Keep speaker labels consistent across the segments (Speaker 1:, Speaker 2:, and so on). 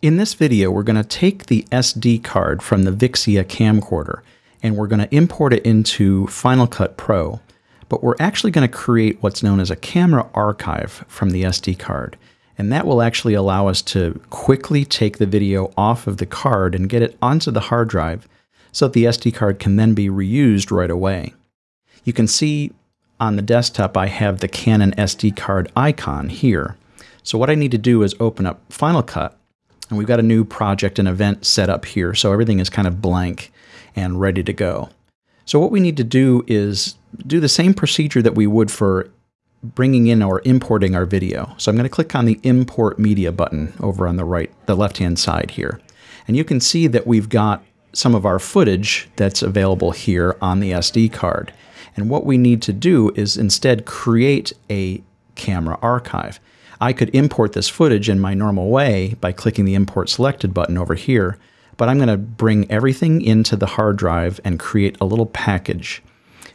Speaker 1: In this video, we're going to take the SD card from the Vixia camcorder and we're going to import it into Final Cut Pro, but we're actually going to create what's known as a camera archive from the SD card. And that will actually allow us to quickly take the video off of the card and get it onto the hard drive so that the SD card can then be reused right away. You can see on the desktop I have the Canon SD card icon here. So what I need to do is open up Final Cut and we've got a new project and event set up here. So everything is kind of blank and ready to go. So what we need to do is do the same procedure that we would for bringing in or importing our video. So I'm going to click on the import media button over on the right, the left hand side here. And you can see that we've got some of our footage that's available here on the SD card. And what we need to do is instead create a camera archive. I could import this footage in my normal way by clicking the import selected button over here, but I'm going to bring everything into the hard drive and create a little package.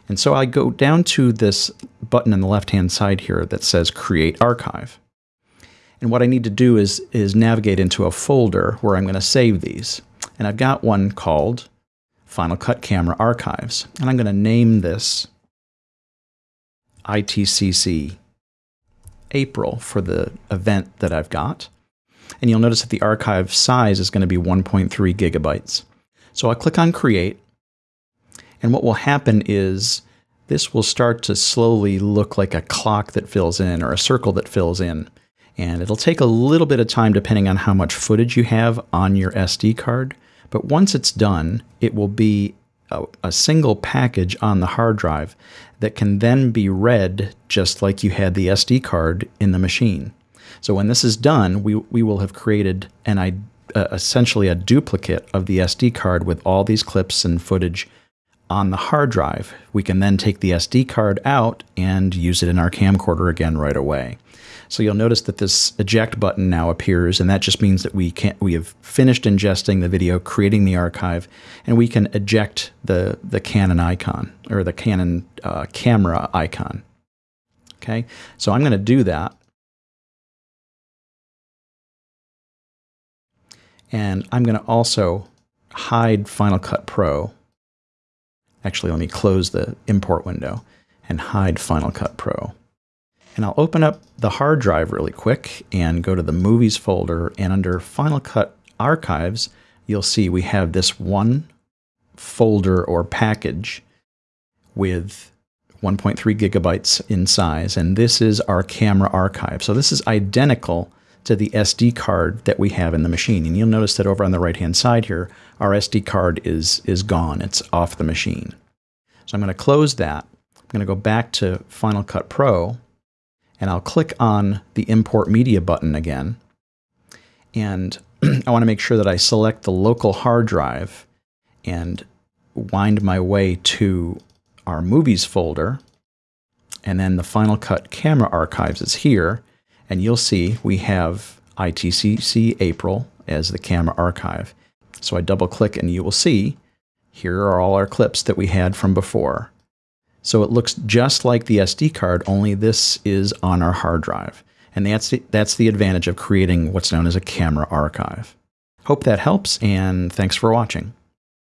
Speaker 1: And so I go down to this button on the left hand side here that says create archive. And what I need to do is, is navigate into a folder where I'm going to save these. And I've got one called Final Cut Camera Archives. And I'm going to name this ITCC April for the event that I've got. And you'll notice that the archive size is going to be 1.3 gigabytes. So I'll click on Create. And what will happen is this will start to slowly look like a clock that fills in or a circle that fills in. And it'll take a little bit of time depending on how much footage you have on your SD card. But once it's done, it will be a, a, single package on the hard drive that can then be read just like you had the SD card in the machine. So when this is done, we, we will have created an uh, essentially a duplicate of the SD card with all these clips and footage on the hard drive. We can then take the SD card out and use it in our camcorder again right away. So you'll notice that this eject button now appears, and that just means that we can we have finished ingesting the video, creating the archive, and we can eject the the Canon icon or the Canon uh, camera icon. Okay, so I'm going to do that. And I'm going to also hide Final Cut Pro. Actually, let me close the import window and hide Final Cut Pro. And I'll open up the hard drive really quick and go to the movies folder and under Final Cut Archives, you'll see we have this one folder or package with 1.3 gigabytes in size, and this is our camera archive. So this is identical to the SD card that we have in the machine. And you'll notice that over on the right-hand side here, our SD card is, is gone. It's off the machine. So I'm going to close that. I'm going to go back to Final Cut Pro, and I'll click on the Import Media button again. And I want to make sure that I select the local hard drive and wind my way to our Movies folder. And then the Final Cut Camera Archives is here. And you'll see we have ITCC April as the camera archive. So I double click and you will see here are all our clips that we had from before. So it looks just like the SD card, only this is on our hard drive. And that's the, that's the advantage of creating what's known as a camera archive. Hope that helps, and thanks for watching.